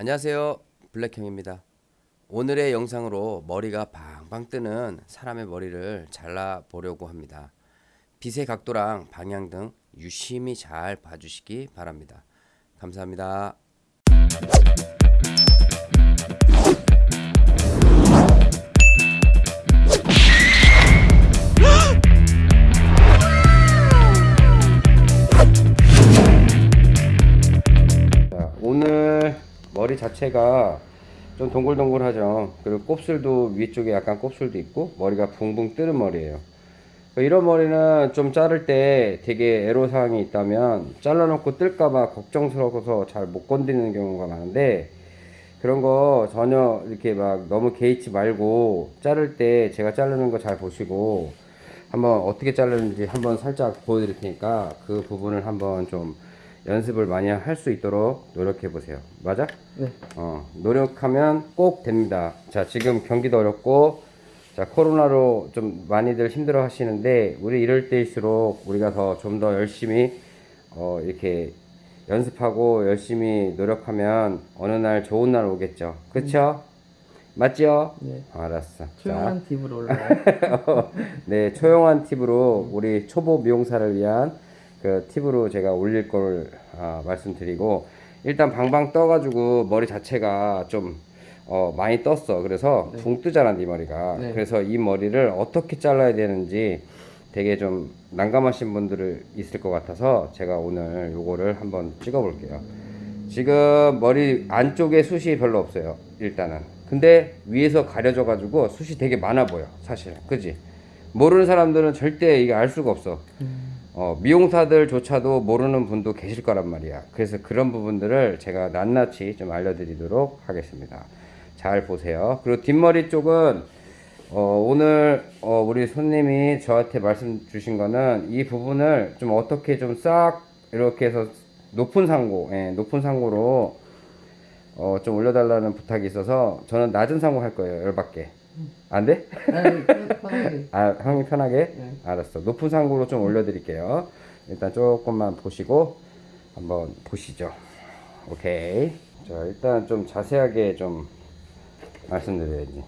안녕하세요. 블랙형입니다. 오늘의 영상으로 머리가 방방 뜨는 사람의 머리를 잘라 보려고 합니다. 빛의 각도랑 방향 등 유심히 잘 봐주시기 바랍니다. 감사합니다 자체가 좀 동글동글하죠. 그리고 곱슬도 위쪽에 약간 곱슬도 있고 머리가 붕붕 뜨는 머리예요. 이런 머리는 좀 자를 때 되게 애로사항이 있다면 잘라놓고 뜰까봐 걱정스러워서 잘 못 건드리는 경우가 많은데 그런 거 전혀 이렇게 막 너무 개의치 말고 자를 때 제가 자르는 거 잘 보시고 한번 어떻게 자르는지 한번 살짝 보여드릴 테니까 그 부분을 한번 좀 연습을 많이 할 수 있도록 노력해 보세요. 맞아? 네. 어, 노력하면 꼭 됩니다. 자, 지금 경기도 어렵고, 자, 코로나로 좀 많이들 힘들어 하시는데, 우리 이럴 때일수록 우리가 더 좀더 열심히, 어, 이렇게 연습하고 열심히 노력하면 어느 날 좋은 날 오겠죠. 그쵸? 맞죠? 네. 알았어. 자. 조용한 팁으로 올라가요. 네, 초용한 팁으로 우리 초보 미용사를 위한 그 팁으로 제가 올릴 걸 아, 말씀드리고 일단 방방 떠가지고 머리 자체가 좀 어, 많이 떴어. 그래서 붕 뜨잖아, 네 머리가. 네. 그래서 이 머리를 어떻게 잘라야 되는지 되게 좀 난감하신 분들이 있을 것 같아서 제가 오늘 요거를 한번 찍어 볼게요. 지금 머리 안쪽에 숱이 별로 없어요. 일단은. 근데 위에서 가려져 가지고 숱이 되게 많아 보여. 사실. 그지? 모르는 사람들은 절대 이게 알 수가 없어. 어, 미용사들조차도 모르는 분도 계실 거란 말이야. 그래서 그런 부분들을 제가 낱낱이 좀 알려드리도록 하겠습니다. 잘 보세요. 그리고 뒷머리 쪽은 어, 오늘 어, 우리 손님이 저한테 말씀 주신 거는 이 부분을 좀 어떻게 좀 싹 이렇게 해서 높은 상고, 예, 높은 상고로 어, 좀 올려달라는 부탁이 있어서 저는 낮은 상고 할 거예요. 열받게. 안 돼? 아니, 편하게. 아, 형님 편하게? 네. 알았어. 높은 상고로 좀 올려드릴게요. 일단 조금만 보시고 한번 보시죠. 오케이. 자, 일단 좀 자세하게 좀 말씀드려야지.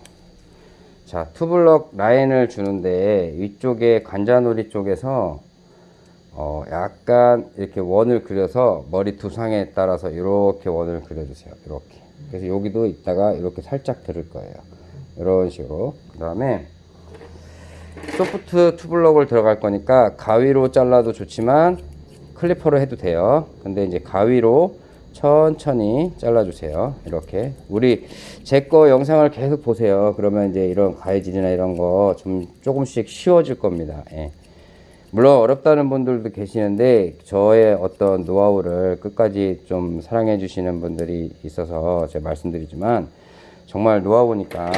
자, 투블럭 라인을 주는데 위쪽에 관자놀이 쪽에서 어, 약간 이렇게 원을 그려서 머리 두상에 따라서 이렇게 원을 그려주세요. 이렇게. 그래서 여기도 이따가 이렇게 살짝 들을 거예요. 이런 식으로. 그 다음에 소프트 투블럭을 들어갈 거니까 가위로 잘라도 좋지만 클리퍼로 해도 돼요. 근데 이제 가위로 천천히 잘라주세요. 이렇게 우리 제 거 영상을 계속 보세요. 그러면 이제 이런 가위질이나 이런 거 좀 조금씩 쉬워질 겁니다. 예. 물론 어렵다는 분들도 계시는데 저의 어떤 노하우를 끝까지 좀 사랑해 주시는 분들이 있어서 제가 말씀드리지만 정말 노하우니까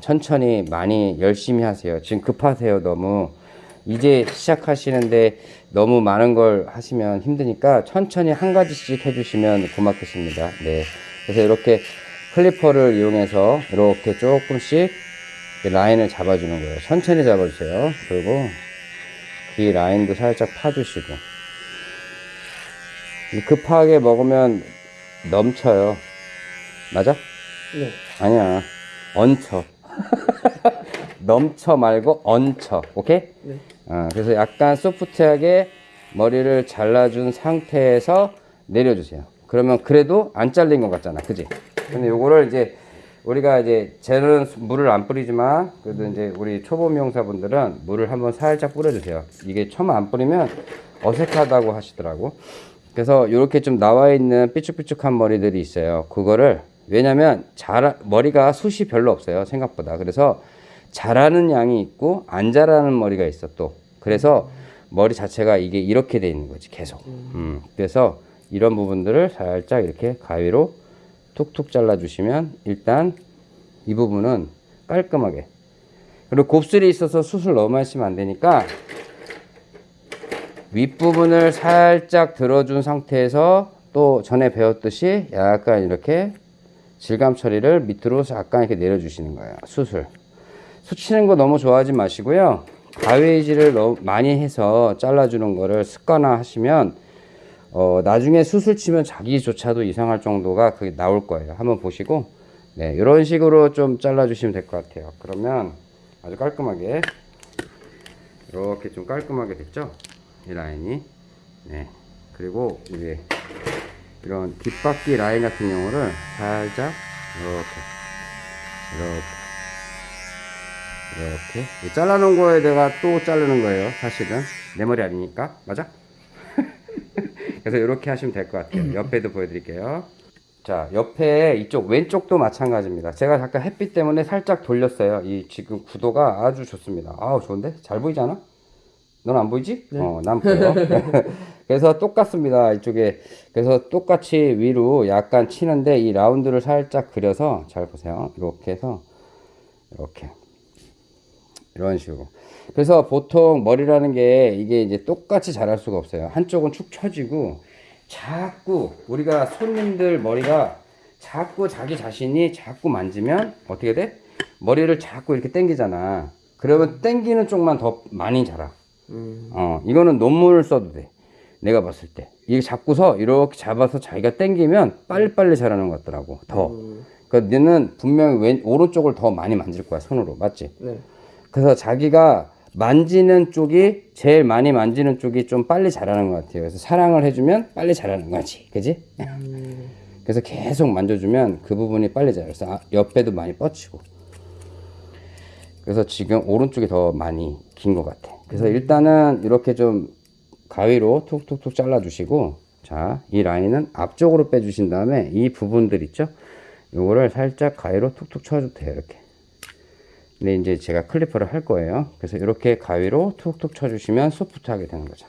천천히 많이 열심히 하세요. 지금 급하세요, 너무. 이제 시작하시는데 너무 많은 걸 하시면 힘드니까 천천히 한 가지씩 해주시면 고맙겠습니다. 네. 그래서 이렇게 클리퍼를 이용해서 이렇게 조금씩 라인을 잡아주는 거예요. 천천히 잡아주세요. 그리고 이 라인도 살짝 파주시고. 급하게 먹으면 넘쳐요. 맞아? 네. 아니야. 얹혀. 넘쳐 말고 얹혀. 오케이? 네. 어, 그래서 약간 소프트하게 머리를 잘라준 상태에서 내려주세요. 그러면 그래도 안 잘린 것 같잖아. 그지? 근데 요거를 이제 우리가 이제 쟤는 물을 안 뿌리지만 그래도 이제 우리 초보 미용사분들은 물을 한번 살짝 뿌려주세요. 이게 처음 안 뿌리면 어색하다고 하시더라고. 그래서 이렇게 좀 나와 있는 삐쭉삐쭉한 머리들이 있어요. 그거를 왜냐면 잘 머리가 숱이 별로 없어요 생각보다. 그래서 자라는 양이 있고 안 자라는 머리가 있어 또. 그래서 머리 자체가 이게 이렇게 돼 있는 거지 계속. 음, 그래서 이런 부분들을 살짝 이렇게 가위로 툭툭 잘라 주시면 일단 이 부분은 깔끔하게 그리고 곱슬이 있어서 숱을 너무 하시면 안 되니까 윗부분을 살짝 들어준 상태에서 또 전에 배웠듯이 약간 이렇게 질감 처리를 밑으로 약간 이렇게 내려주시는 거예요. 숱을. 수치는 거 너무 좋아하지 마시고요. 가위질을 너무 많이 해서 잘라주는 거를 습관화 하시면 어, 나중에 수술 치면 자기조차도 이상할 정도가 그게 나올 거예요. 한번 보시고, 네, 이런 식으로 좀 잘라주시면 될 것 같아요. 그러면 아주 깔끔하게, 이렇게 좀 깔끔하게 됐죠? 이 라인이. 네. 그리고 이제 이런 뒷바퀴 라인 같은 경우를 살짝 이렇게, 이렇게, 이렇게 잘라놓은 거에 내가 또 자르는 거예요. 사실은 내 머리 아니니까 맞아? 그래서 이렇게 하시면 될 것 같아요. 옆에도 보여드릴게요. 자, 옆에 이쪽 왼쪽도 마찬가지입니다. 제가 잠깐 햇빛 때문에 살짝 돌렸어요. 이 지금 구도가 아주 좋습니다. 아우 좋은데? 잘 보이지 않아? 넌 안 보이지? 어, 난 보여. 그래서 똑같습니다. 이쪽에. 그래서 똑같이 위로 약간 치는데 이 라운드를 살짝 그려서 잘 보세요. 이렇게 해서 이렇게. 이런 식으로. 그래서 보통 머리라는 게 이게 이제 똑같이 자랄 수가 없어요. 한쪽은 축 처지고 자꾸 우리가 손님들 머리가 자꾸 자기 자신이 자꾸 만지면 어떻게 돼? 머리를 자꾸 이렇게 당기잖아. 그러면 당기는 쪽만 더 많이 자라. 음. 어, 이거는 논문을 써도 돼. 내가 봤을 때. 이게 잡고서 이렇게 잡아서 자기가 당기면 빨리빨리 자라는 것 같더라고. 더. 음. 그러니까 너는 분명히 왼, 오른쪽을 더 많이 만질 거야, 손으로. 맞지? 네. 그래서 자기가 만지는 쪽이 제일 많이 만지는 쪽이 좀 빨리 자라는 것 같아요. 그래서 사랑을 해주면 빨리 자라는 거지, 그지? 음. 그래서 계속 만져주면 그 부분이 빨리 자라요. 그래서 아, 옆에도 많이 뻗치고. 그래서 지금 오른쪽이 더 많이 긴 것 같아. 그래서 일단은 이렇게 좀 가위로 툭툭툭 잘라 주시고, 자, 이 라인은 앞쪽으로 빼 주신 다음에 이 부분들 있죠? 요거를 살짝 가위로 툭툭 쳐줘도 돼요, 이렇게. 근데 이제 제가 클리퍼를 할 거예요. 그래서 이렇게 가위로 툭툭 쳐 주시면 소프트하게 되는 거죠.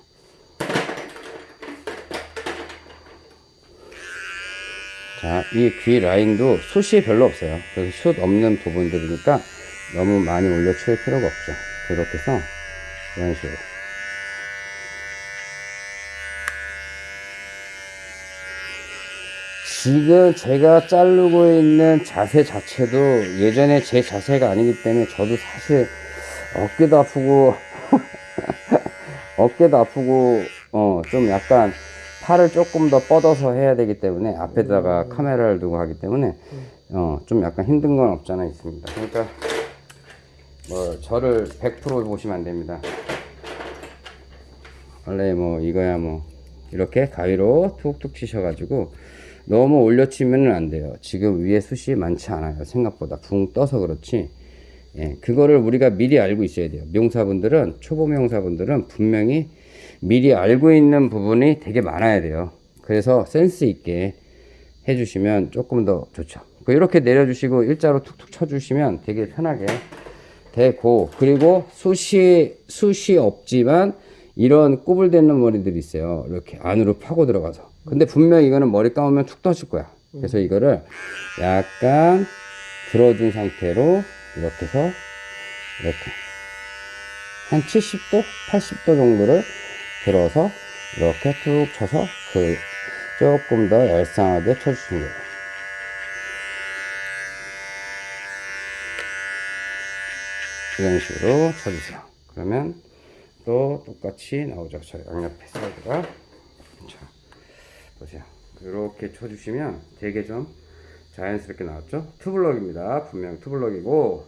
자, 이 귀 라인도 숱이 별로 없어요. 그래서 숱 없는 부분들이니까 너무 많이 올려칠 필요가 없죠. 이렇게 해서 이런 식으로. 지금 제가 자르고 있는 자세 자체도 예전에 제 자세가 아니기 때문에 저도 사실 어깨도 아프고 어깨도 아프고 어 좀 약간 팔을 조금 더 뻗어서 해야 되기 때문에 앞에다가 카메라를 두고 하기 때문에 어 좀 약간 힘든 건 없잖아 있습니다. 그러니까 뭐 저를 100% 보시면 안 됩니다. 원래 뭐 이거야 뭐 이렇게 가위로 툭툭 치셔 가지고 너무 올려 치면은 안 돼요. 지금 위에 숱이 많지 않아요. 생각보다 붕 떠서 그렇지. 예, 그거를 우리가 미리 알고 있어야 돼요. 명사분들은 초보 명사분들은 분명히 미리 알고 있는 부분이 되게 많아야 돼요. 그래서 센스 있게 해주시면 조금 더 좋죠. 그 이렇게 내려주시고 일자로 툭툭 쳐주시면 되게 편하게 되고 그리고 숱이 숱이 없지만 이런 꼬불대는 머리들이 있어요. 이렇게 안으로 파고 들어가서. 근데 분명히 이거는 머리 감으면 툭 떠질 거야. 그래서 이거를 약간 들어준 상태로 이렇게 해서 이렇게 한 70도, 80도 정도를 들어서 이렇게 툭 쳐서 그 조금 더 얄쌍하게 쳐주시면 돼요. 이런 식으로 쳐주세요. 그러면 또 똑같이 나오죠. 저 양옆에 사이드가. 자, 보세요. 이렇게 쳐주시면 되게 좀 자연스럽게 나왔죠? 투블럭입니다. 분명 투블럭이고.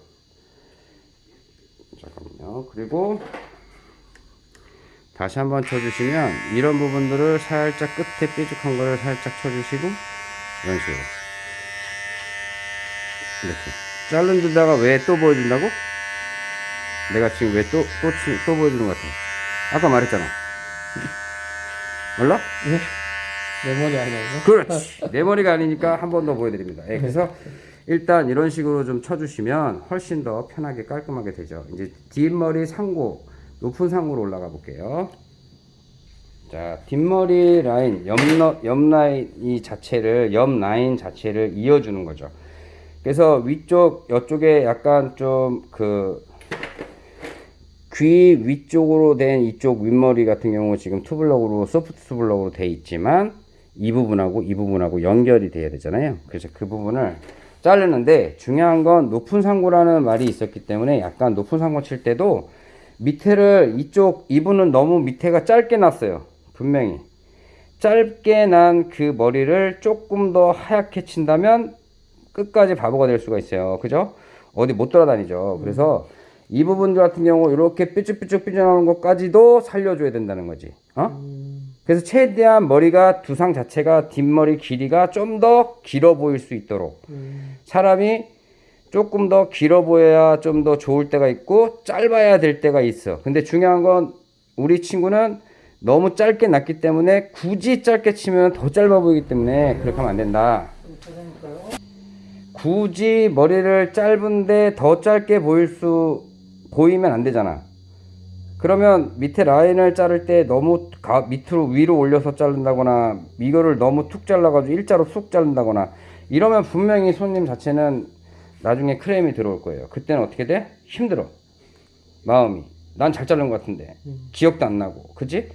잠깐만요. 그리고 다시 한번 쳐주시면 이런 부분들을 살짝 끝에 뾰족한 거를 살짝 쳐주시고 이런 식으로 이렇게 자른 데다가 왜 또 보여준다고? 내가 지금 왜 또, 또, 치- 또 보여주는 것 같아? 아까 말했잖아. 몰라? 네. 내 머리 아니에요? 그렇지. 내 머리가 아니니까 한 번 더 보여드립니다. 예, 그래서 일단 이런 식으로 좀 쳐주시면 훨씬 더 편하게 깔끔하게 되죠. 이제 뒷머리 상고, 높은 상고로 올라가 볼게요. 자, 뒷머리 라인, 옆, 너- 옆 라인 이 자체를, 옆 라인 자체를 이어주는 거죠. 그래서 위쪽, 이쪽에 약간 좀 그, 귀 위쪽으로 된 이쪽 윗머리 같은 경우 지금 투블럭으로 소프트 투블럭으로 돼 있지만 이 부분하고 이 부분하고 연결이 돼야 되잖아요. 그래서 그 부분을 자르는데 중요한 건 높은 상고라는 말이 있었기 때문에 약간 높은 상고 칠 때도 밑에를 이쪽 이분은 너무 밑에가 짧게 났어요. 분명히 짧게 난 그 머리를 조금 더 하얗게 친다면 끝까지 바보가 될 수가 있어요. 그죠? 어디 못 돌아다니죠. 그래서 이 부분들 같은 경우 이렇게 삐쭉삐쭉 삐져나오는 것까지도 살려줘야 된다는 거지. 어? 음, 그래서 최대한 머리가 두상 자체가 뒷머리 길이가 좀 더 길어 보일 수 있도록 음, 사람이 조금 더 길어 보여야 좀 더 좋을 때가 있고 짧아야 될 때가 있어. 근데 중요한 건 우리 친구는 너무 짧게 났기 때문에 굳이 짧게 치면 더 짧아 보이기 때문에 그렇게 하면 안 된다. 굳이 머리를 짧은데 더 짧게 보일 수 보이면 안 되잖아. 그러면 밑에 라인을 자를 때 너무 가, 밑으로 위로 올려서 자른다거나 이거를 너무 툭 잘라가지고 일자로 쑥 자른다거나 이러면 분명히 손님 자체는 나중에 크레임이 들어올 거예요. 그때는 어떻게 돼? 힘들어. 마음이. 난 잘 자른 것 같은데. 기억도 안 나고. 그지?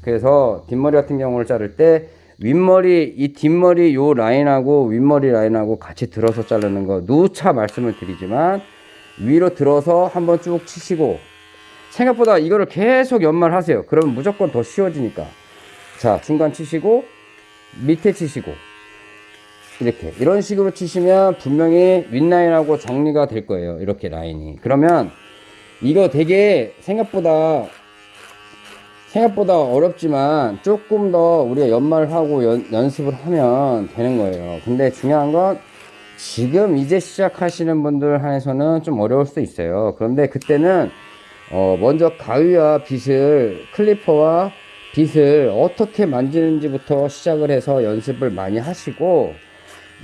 그래서 뒷머리 같은 경우를 자를 때 윗머리, 이 뒷머리 요 라인하고 윗머리 라인하고 같이 들어서 자르는 거 누차 말씀을 드리지만 위로 들어서 한번 쭉 치시고 생각보다 이거를 계속 연말하세요. 그러면 무조건 더 쉬워지니까. 자, 중간 치시고 밑에 치시고 이렇게 이런 식으로 치시면 분명히 윗라인하고 정리가 될 거예요. 이렇게 라인이. 그러면 이거 되게 생각보다 생각보다 어렵지만 조금 더 우리가 연말하고 연, 연습을 하면 되는 거예요. 근데 중요한 건 지금 이제 시작하시는 분들 한해서는 좀 어려울 수도 있어요. 그런데 그때는 어, 먼저 가위와 빗을 클리퍼와 빗을 어떻게 만지는지부터 시작을 해서 연습을 많이 하시고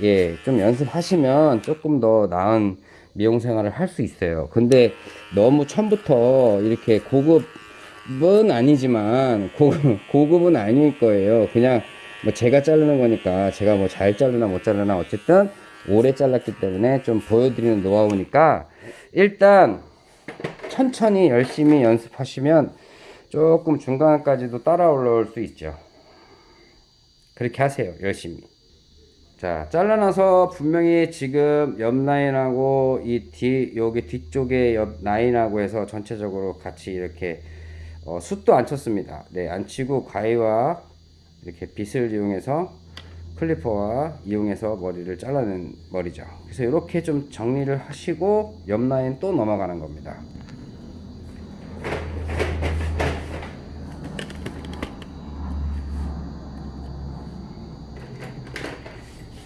예, 좀 연습하시면 조금 더 나은 미용 생활을 할 수 있어요. 근데 너무 처음부터 이렇게 고급은 아니지만 고급, 고급은 아닐 거예요. 그냥 뭐 제가 자르는 거니까 제가 뭐 잘 자르나 못 자르나 어쨌든 오래 잘랐기 때문에 좀 보여드리는 노하우니까 일단 천천히 열심히 연습하시면 조금 중간까지도 따라 올라올 수 있죠. 그렇게 하세요. 열심히. 자, 잘라놔서 분명히 지금 옆 라인하고 이 뒤, 여기 뒤쪽에 옆 라인하고 해서 전체적으로 같이 이렇게 어, 숱도 안 쳤습니다. 네, 안 치고 가위와 이렇게 빗을 이용해서 클리퍼와 이용해서 머리를 잘라낸 머리죠. 그래서 이렇게 좀 정리를 하시고 옆 라인 또 넘어가는 겁니다.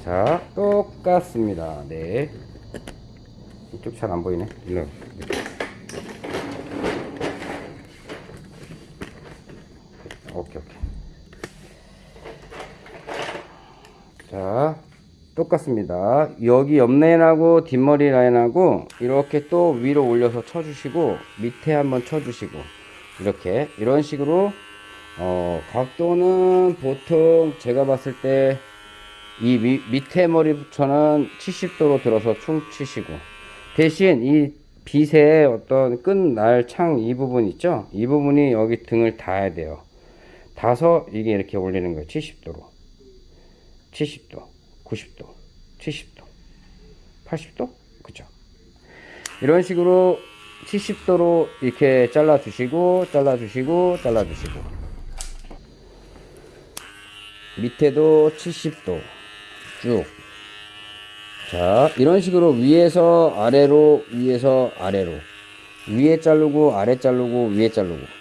자, 똑같습니다. 네. 이쪽 잘 안 보이네. 일로. 오케이, 오케이. 자, 똑같습니다. 여기 옆 라인하고 뒷머리 라인하고 이렇게 또 위로 올려서 쳐주시고 밑에 한번 쳐주시고 이렇게 이런 식으로 어, 각도는 보통 제가 봤을 때 이 밑에 머리부터는 70도로 들어서 충 치시고 대신 이 빗의 어떤 끝날 창 이 부분 있죠? 이 부분이 여기 등을 닿아야 돼요. 닿아서 이게 이렇게 올리는 거예요. 70도로. 70도 90도 70도 80도 그죠 이런 식으로 70도로 이렇게 잘라 주시고 잘라 주시고 잘라 주시고 밑에도 70도 쭉. 자, 이런 식으로 위에서 아래로, 위에서 아래로. 위에 자르고, 아래 자르고, 위에 자르고.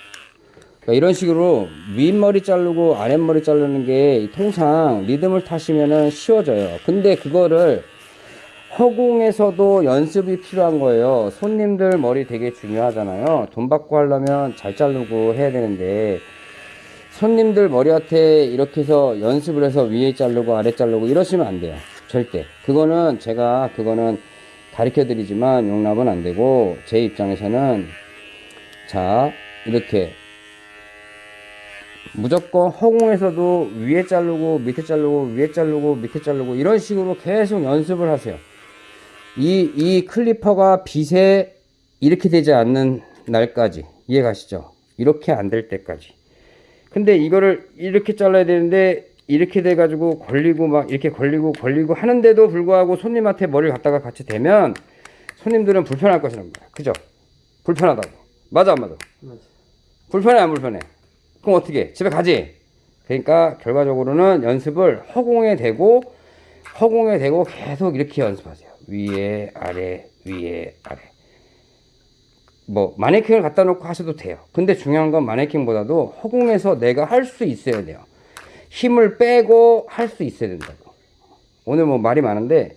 그러니까 이런 식으로 윗머리 자르고, 아랫머리 자르는 게 통상 리듬을 타시면은 쉬워져요. 근데 그거를 허공에서도 연습이 필요한 거예요. 손님들 머리 되게 중요하잖아요. 돈 받고 하려면 잘 자르고 해야 되는데, 손님들 머리한테 이렇게 해서 연습을 해서 위에 자르고 아래 자르고 이러시면 안 돼요. 절대. 그거는 제가 그거는 가르쳐 드리지만 용납은 안 되고 제 입장에서는 자, 이렇게 무조건 허공에서도 위에 자르고 밑에 자르고 위에 자르고 밑에 자르고 이런 식으로 계속 연습을 하세요. 이, 이 클리퍼가 빛에 이렇게 되지 않는 날까지 이해가시죠? 이렇게 안 될 때까지. 근데 이거를 이렇게 잘라야 되는데 이렇게 돼 가지고 걸리고 막 이렇게 걸리고 걸리고 하는데도 불구하고 손님한테 머리를 갖다가 같이 대면 손님들은 불편할 것이랍니다. 그죠? 불편하다고. 맞아 안 맞아? 맞아. 불편해 안 불편해? 그럼 어떻게? 해? 집에 가지? 그러니까 결과적으로는 연습을 허공에 대고 허공에 대고 계속 이렇게 연습하세요. 위에 아래 위에 아래. 뭐 마네킹을 갖다 놓고 하셔도 돼요. 근데 중요한 건 마네킹보다도 허공에서 내가 할 수 있어야 돼요. 힘을 빼고 할 수 있어야 된다고. 오늘 뭐 말이 많은데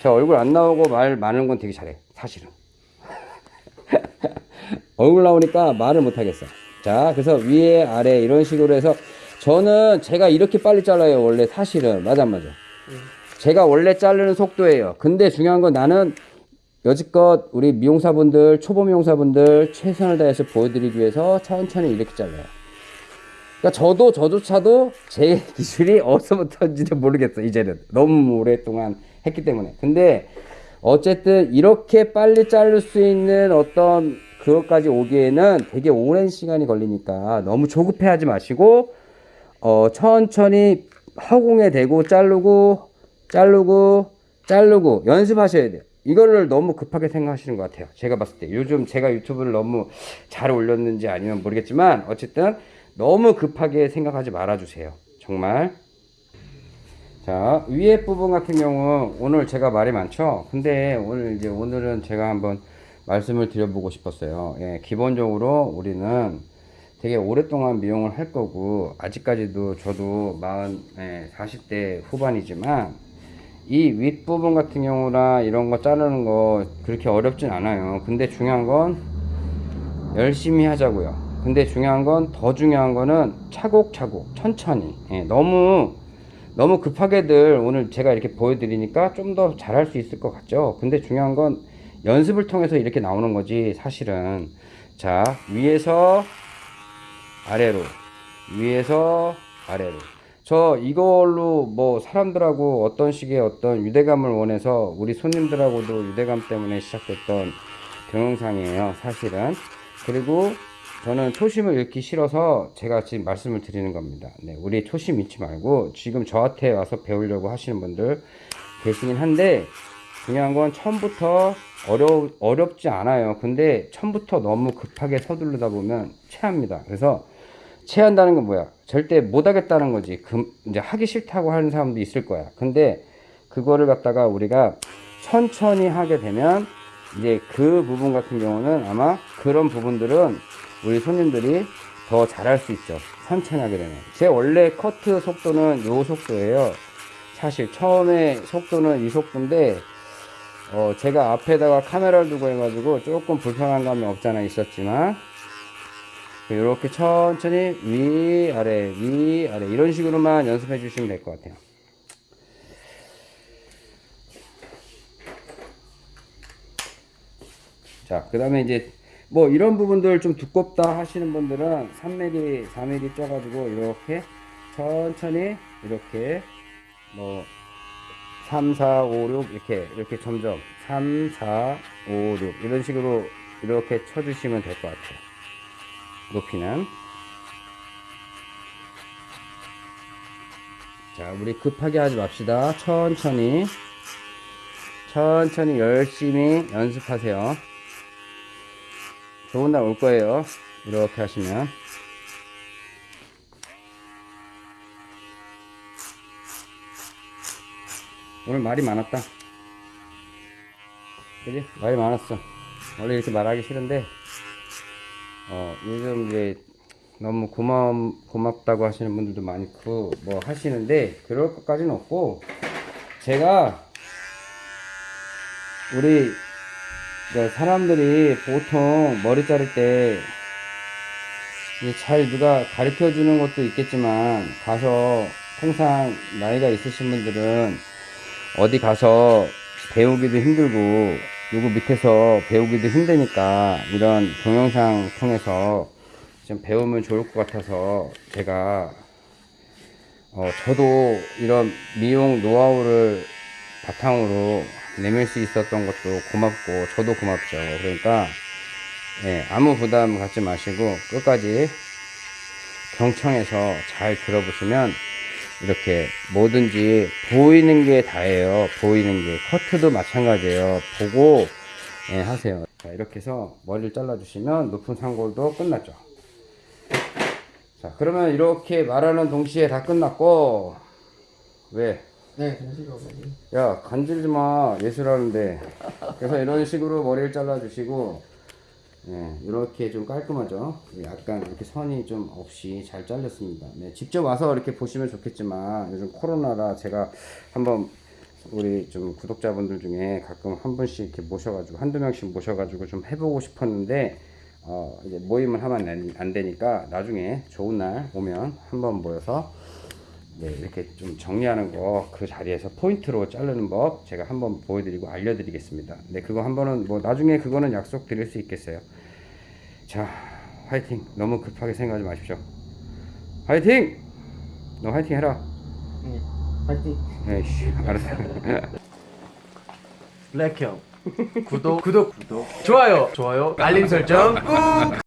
저 얼굴 안 나오고 말 많은 건 되게 잘해. 사실은. 얼굴 나오니까 말을 못 하겠어. 자, 그래서 위에 아래 이런 식으로 해서 저는 제가 이렇게 빨리 잘라요. 원래 사실은 맞아 안 맞아. 제가 원래 자르는 속도예요. 근데 중요한 건 나는 여지껏 우리 미용사분들 초보 미용사분들 최선을 다해서 보여드리기 위해서 천천히 이렇게 잘라요. 그러니까 저도 저조차도 제 기술이 어디서부터인지도 모르겠어 이제는 너무 오랫동안 했기 때문에. 근데 어쨌든 이렇게 빨리 자를 수 있는 어떤 그것까지 오기에는 되게 오랜 시간이 걸리니까 너무 조급해하지 마시고 어 천천히 허공에 대고 자르고 자르고 자르고 연습하셔야 돼요. 이거를 너무 급하게 생각하시는 것 같아요. 제가 봤을 때 요즘 제가 유튜브를 너무 잘 올렸는지 아니면 모르겠지만 어쨌든 너무 급하게 생각하지 말아주세요. 정말. 자 위에 부분 같은 경우 오늘 제가 말이 많죠. 근데 오늘 이제 오늘은 제가 한번 말씀을 드려보고 싶었어요. 예, 기본적으로 우리는 되게 오랫동안 미용을 할 거고 아직까지도 저도 40, 예, 40대 후반이지만 이 윗부분 같은 경우나 이런 거 자르는 거 그렇게 어렵진 않아요. 근데 중요한 건 열심히 하자고요. 근데 중요한 건 더 중요한 거는 차곡차곡 천천히 예, 너무 너무 급하게들 오늘 제가 이렇게 보여드리니까 좀 더 잘할 수 있을 것 같죠. 근데 중요한 건 연습을 통해서 이렇게 나오는 거지 사실은. 자 위에서 아래로. 위에서 아래로. 저 이걸로 뭐 사람들하고 어떤 식의 어떤 유대감을 원해서 우리 손님들하고도 유대감 때문에 시작됐던 동영상이에요 사실은. 그리고 저는 초심을 잃기 싫어서 제가 지금 말씀을 드리는 겁니다. 네, 우리 초심 잃지 말고 지금 저한테 와서 배우려고 하시는 분들 계시긴 한데 중요한 건 처음부터 어려, 어렵지 않아요 근데 처음부터 너무 급하게 서두르다 보면 체합니다 그래서 체한다는 건 뭐야? 절대 못 하겠다는 거지. 그, 이제 하기 싫다고 하는 사람도 있을 거야. 근데 그거를 갖다가 우리가 천천히 하게 되면 이제 그 부분 같은 경우는 아마 그런 부분들은 우리 손님들이 더 잘할 수 있죠. 천천히 하게 되면. 제 원래 커트 속도는 요 속도예요. 사실 처음에 속도는 이 속도인데 어 제가 앞에다가 카메라를 두고 해가지고 조금 불편한 감이 없잖아 있었지만 이렇게 천천히 위 아래 위 아래 이런 식으로만 연습해 주시면 될 것 같아요. 자 그 다음에 이제 뭐 이런 부분들 좀 두껍다 하시는 분들은 3mm 4mm 쪄가지고 이렇게 천천히 이렇게 뭐 3, 4, 5, 6 이렇게 이렇게 점점. 3, 4, 5, 6 이런 식으로 이렇게 쳐주시면 될 것 같아요. 높이는. 자 우리 급하게 하지 맙시다. 천천히. 천천히 열심히 연습하세요. 좋은 날 올 거예요. 이렇게 하시면 오늘 말이 많았다 그지? 말이 많았어 원래 이렇게 말하기 싫은데 어, 요즘 이제 너무 고마 고맙다고 하시는 분들도 많고 뭐 하시는데 그럴 것까지는 없고 제가 우리 그 사람들이 보통 머리 자를 때 잘 누가 가르쳐 주는 것도 있겠지만 가서 항상 나이가 있으신 분들은 어디 가서 배우기도 힘들고 누구 밑에서 배우기도 힘드니까 이런 동영상 통해서 좀 배우면 좋을 것 같아서 제가 어 저도 이런 미용 노하우를 바탕으로 내밀 수 있었던 것도 고맙고 저도 고맙죠. 그러니까 예, 아무 부담 갖지 마시고 끝까지 경청해서 잘 들어보시면 이렇게 뭐든지 보이는 게 다예요. 보이는 게 커트도 마찬가지예요. 보고 예, 하세요. 자, 이렇게 해서 머리를 잘라 주시면 높은 상골도 끝났죠. 자, 그러면 이렇게 말하는 동시에 다 끝났고 왜? 네, 잠시만요. 야 간질지 마 예술하는데 그래서 이런 식으로 머리를 잘라 주시고 예, 이렇게 좀 깔끔하죠? 약간 이렇게 선이 좀 없이 잘 잘렸습니다. 네, 직접 와서 이렇게 보시면 좋겠지만 요즘 코로나라 제가 한번 우리 좀 구독자분들 중에 가끔 한 분씩 이렇게 모셔가지고 한두 명씩 모셔가지고 좀 해보고 싶었는데 어, 이제 모임을 하면 안, 안 되니까 나중에 좋은 날 오면 한번 모여서 네, 이렇게 좀 정리하는 거 그 자리에서 포인트로 자르는 법 제가 한번 보여드리고 알려드리겠습니다. 네, 그거 한번은 뭐 나중에 그거는 약속 드릴 수 있겠어요. 자, 화이팅! 너무 급하게 생각하지 마십시오. 화이팅! 너 화이팅 해라. 네, 파이팅. 에이씨, 알았어. 블랙형 구독 구독 구독 좋아요 좋아요 알림 설정 꾹